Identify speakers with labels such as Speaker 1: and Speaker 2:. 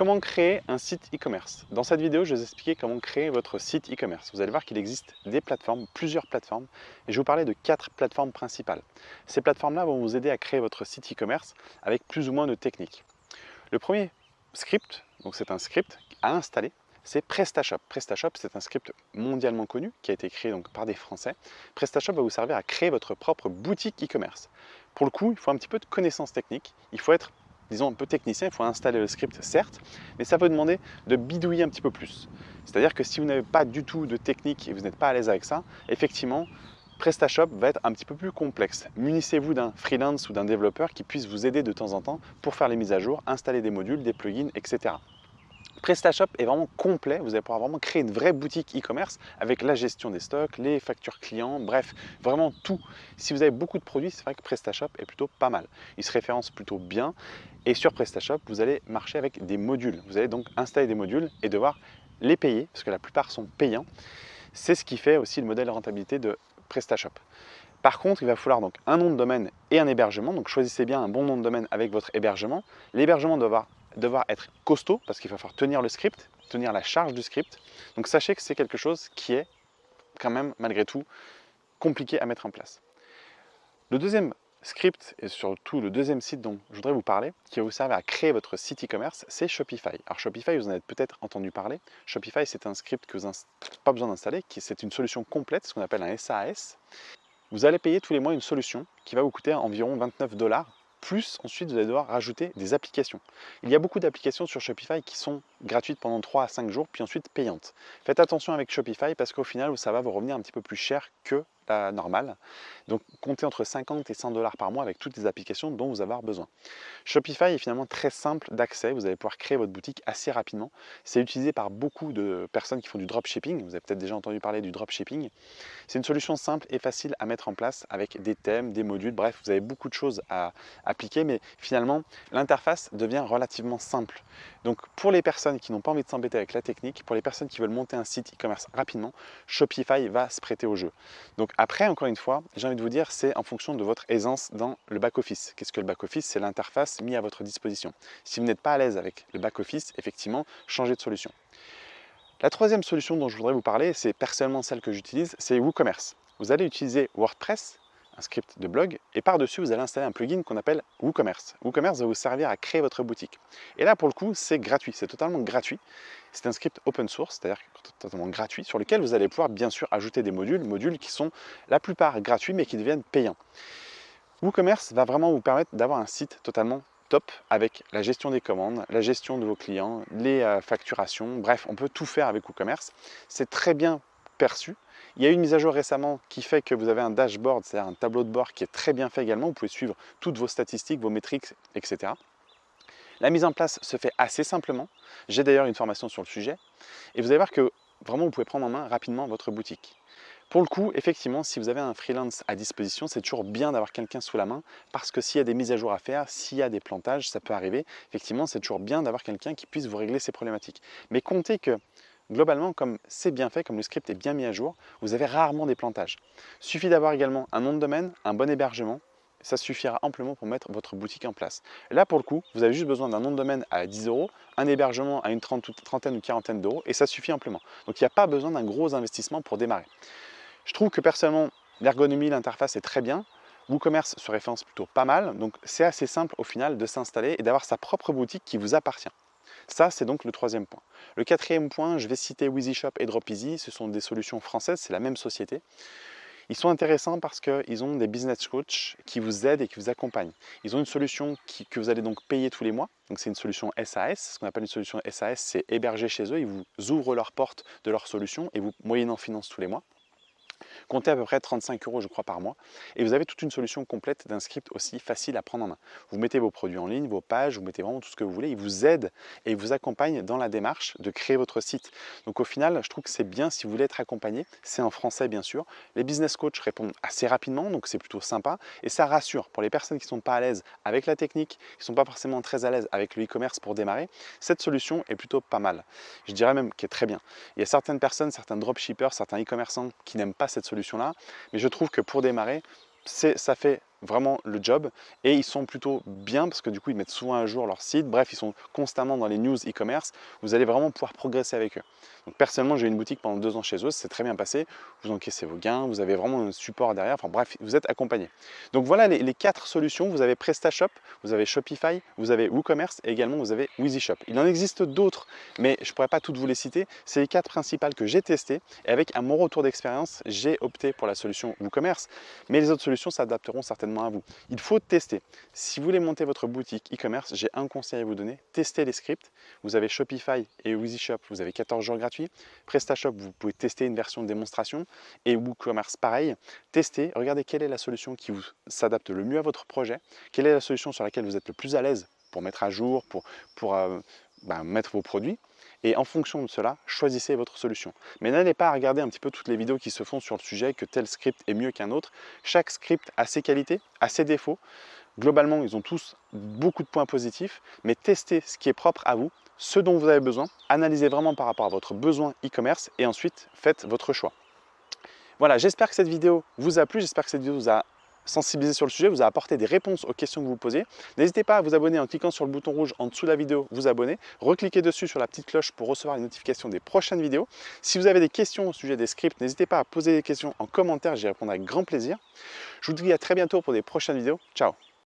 Speaker 1: Comment créer un site e-commerce Dans cette vidéo, je vais vous expliquer comment créer votre site e-commerce. Vous allez voir qu'il existe des plateformes, plusieurs plateformes, et je vais vous parler de quatre plateformes principales. Ces plateformes-là vont vous aider à créer votre site e-commerce avec plus ou moins de techniques. Le premier script, donc c'est un script à installer, c'est PrestaShop. PrestaShop, c'est un script mondialement connu qui a été créé donc par des Français. PrestaShop va vous servir à créer votre propre boutique e-commerce. Pour le coup, il faut un petit peu de connaissances techniques, il faut être disons un peu technicien, il faut installer le script certes, mais ça peut demander de bidouiller un petit peu plus. C'est-à-dire que si vous n'avez pas du tout de technique et vous n'êtes pas à l'aise avec ça, effectivement, PrestaShop va être un petit peu plus complexe. Munissez-vous d'un freelance ou d'un développeur qui puisse vous aider de temps en temps pour faire les mises à jour, installer des modules, des plugins, etc. PrestaShop est vraiment complet, vous allez pouvoir vraiment créer une vraie boutique e-commerce avec la gestion des stocks, les factures clients, bref, vraiment tout. Si vous avez beaucoup de produits, c'est vrai que PrestaShop est plutôt pas mal. Il se référence plutôt bien et sur PrestaShop, vous allez marcher avec des modules. Vous allez donc installer des modules et devoir les payer parce que la plupart sont payants. C'est ce qui fait aussi le modèle de rentabilité de PrestaShop. Par contre, il va falloir un nom de domaine et un hébergement. Donc choisissez bien un bon nom de domaine avec votre hébergement. L'hébergement doit avoir devoir être costaud parce qu'il va falloir tenir le script, tenir la charge du script. Donc sachez que c'est quelque chose qui est quand même malgré tout compliqué à mettre en place. Le deuxième script et surtout le deuxième site dont je voudrais vous parler, qui va vous servir à créer votre site e-commerce, c'est Shopify. Alors Shopify, vous en avez peut-être entendu parler. Shopify, c'est un script que vous n'avez pas besoin d'installer, c'est une solution complète, ce qu'on appelle un SAS. Vous allez payer tous les mois une solution qui va vous coûter environ 29 dollars plus ensuite vous allez devoir rajouter des applications. Il y a beaucoup d'applications sur Shopify qui sont gratuites pendant 3 à 5 jours, puis ensuite payantes. Faites attention avec Shopify parce qu'au final, ça va vous revenir un petit peu plus cher que la normale. Donc comptez entre 50 et 100 dollars par mois avec toutes les applications dont vous avez besoin. Shopify est finalement très simple d'accès, vous allez pouvoir créer votre boutique assez rapidement. C'est utilisé par beaucoup de personnes qui font du dropshipping, vous avez peut-être déjà entendu parler du dropshipping. C'est une solution simple et facile à mettre en place avec des thèmes, des modules, bref, vous avez beaucoup de choses à appliquer, mais finalement l'interface devient relativement simple. Donc pour les personnes qui n'ont pas envie de s'embêter avec la technique, pour les personnes qui veulent monter un site e-commerce rapidement, Shopify va se prêter au jeu. Donc après, encore une fois, j'ai envie de vous dire, c'est en fonction de votre aisance dans le back-office. Qu'est-ce que le back-office? C'est l'interface mise à votre disposition. Si vous n'êtes pas à l'aise avec le back-office, effectivement, changez de solution. La troisième solution dont je voudrais vous parler, c'est personnellement celle que j'utilise, c'est WooCommerce. Vous allez utiliser WordPress, un script de blog, et par-dessus, vous allez installer un plugin qu'on appelle WooCommerce. WooCommerce va vous servir à créer votre boutique. Et là, pour le coup, c'est gratuit, c'est totalement gratuit. C'est un script open source, c'est-à-dire totalement gratuit, sur lequel vous allez pouvoir bien sûr ajouter des modules, modules qui sont la plupart gratuits, mais qui deviennent payants. WooCommerce va vraiment vous permettre d'avoir un site totalement top avec la gestion des commandes, la gestion de vos clients, les euh, facturations, bref, on peut tout faire avec WooCommerce. C'est très bien perçu. Il y a eu une mise à jour récemment qui fait que vous avez un dashboard, c'est-à-dire un tableau de bord qui est très bien fait également. Vous pouvez suivre toutes vos statistiques, vos métriques, etc. La mise en place se fait assez simplement. J'ai d'ailleurs une formation sur le sujet. Et vous allez voir que vraiment vous pouvez prendre en main rapidement votre boutique. Pour le coup, effectivement, si vous avez un freelance à disposition, c'est toujours bien d'avoir quelqu'un sous la main parce que s'il y a des mises à jour à faire, s'il y a des plantages, ça peut arriver. Effectivement, c'est toujours bien d'avoir quelqu'un qui puisse vous régler ces problématiques. Mais comptez que Globalement, comme c'est bien fait, comme le script est bien mis à jour, vous avez rarement des plantages. Il suffit d'avoir également un nom de domaine, un bon hébergement, ça suffira amplement pour mettre votre boutique en place. là, pour le coup, vous avez juste besoin d'un nom de domaine à 10 euros, un hébergement à une trentaine ou quarantaine d'euros, et ça suffit amplement. Donc il n'y a pas besoin d'un gros investissement pour démarrer. Je trouve que personnellement, l'ergonomie, l'interface est très bien. WooCommerce se référence plutôt pas mal, donc c'est assez simple au final de s'installer et d'avoir sa propre boutique qui vous appartient. Ça, c'est donc le troisième point. Le quatrième point, je vais citer WheezyShop et DropEasy. Ce sont des solutions françaises, c'est la même société. Ils sont intéressants parce qu'ils ont des business coachs qui vous aident et qui vous accompagnent. Ils ont une solution que vous allez donc payer tous les mois. Donc c'est une solution SAS. Ce qu'on appelle une solution SAS, c'est héberger chez eux. Ils vous ouvrent leurs portes de leur solution et vous moyennant finance tous les mois. Comptez à peu près 35 euros je crois par mois et vous avez toute une solution complète d'un script aussi facile à prendre en main. Vous mettez vos produits en ligne, vos pages, vous mettez vraiment tout ce que vous voulez, il vous aide et il vous accompagne dans la démarche de créer votre site. Donc au final, je trouve que c'est bien si vous voulez être accompagné, c'est en français bien sûr. Les business coachs répondent assez rapidement, donc c'est plutôt sympa et ça rassure pour les personnes qui ne sont pas à l'aise avec la technique, qui ne sont pas forcément très à l'aise avec le e-commerce pour démarrer, cette solution est plutôt pas mal. Je dirais même qu'elle est très bien. Il y a certaines personnes, certains dropshippers, certains e-commerçants qui n'aiment pas cette solution-là, mais je trouve que pour démarrer, ça fait vraiment le job. Et ils sont plutôt bien parce que du coup ils mettent souvent à jour leur site, bref ils sont constamment dans les news e-commerce, vous allez vraiment pouvoir progresser avec eux. Donc personnellement j'ai eu une boutique pendant deux ans chez eux, c'est très bien passé, vous encaissez vos gains, vous avez vraiment un support derrière, enfin bref vous êtes accompagné. Donc voilà les, quatre solutions, vous avez PrestaShop, vous avez Shopify, vous avez WooCommerce et également vous avez WeezyShop. Il en existe d'autres mais je pourrais pas toutes vous les citer, c'est les quatre principales que j'ai testées. Et avec mon retour d'expérience j'ai opté pour la solution WooCommerce. Mais les autres solutions s'adapteront certainement à vous. Il faut tester. Si vous voulez monter votre boutique e-commerce, j'ai un conseil à vous donner. Testez les scripts. Vous avez Shopify et WeezyShop, vous avez 14 jours gratuits. PrestaShop, vous pouvez tester une version de démonstration. Et WooCommerce, pareil. Testez, regardez quelle est la solution qui vous s'adapte le mieux à votre projet. Quelle est la solution sur laquelle vous êtes le plus à l'aise pour mettre à jour, pour, euh, bah, mettre vos produits et en fonction de cela, choisissez votre solution. Mais n'allez pas regarder un petit peu toutes les vidéos qui se font sur le sujet, que tel script est mieux qu'un autre. Chaque script a ses qualités, a ses défauts. Globalement, ils ont tous beaucoup de points positifs, mais testez ce qui est propre à vous, ce dont vous avez besoin, analysez vraiment par rapport à votre besoin e-commerce et ensuite faites votre choix. Voilà, j'espère que cette vidéo vous a plu, j'espère que cette vidéo vous a sensibilisé sur le sujet, vous a apporté des réponses aux questions que vous posez. N'hésitez pas à vous abonner en cliquant sur le bouton rouge en dessous de la vidéo, vous abonner. Recliquez dessus sur la petite cloche pour recevoir les notifications des prochaines vidéos. Si vous avez des questions au sujet des scripts, n'hésitez pas à poser des questions en commentaire, j'y répondrai avec grand plaisir. Je vous dis à très bientôt pour des prochaines vidéos. Ciao